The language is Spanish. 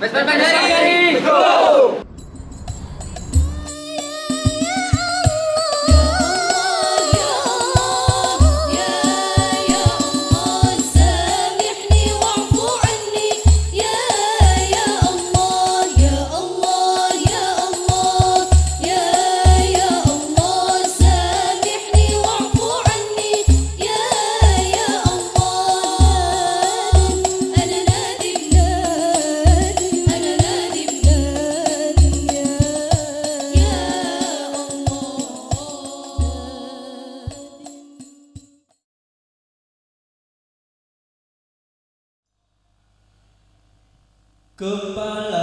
Vespa Cơm ba là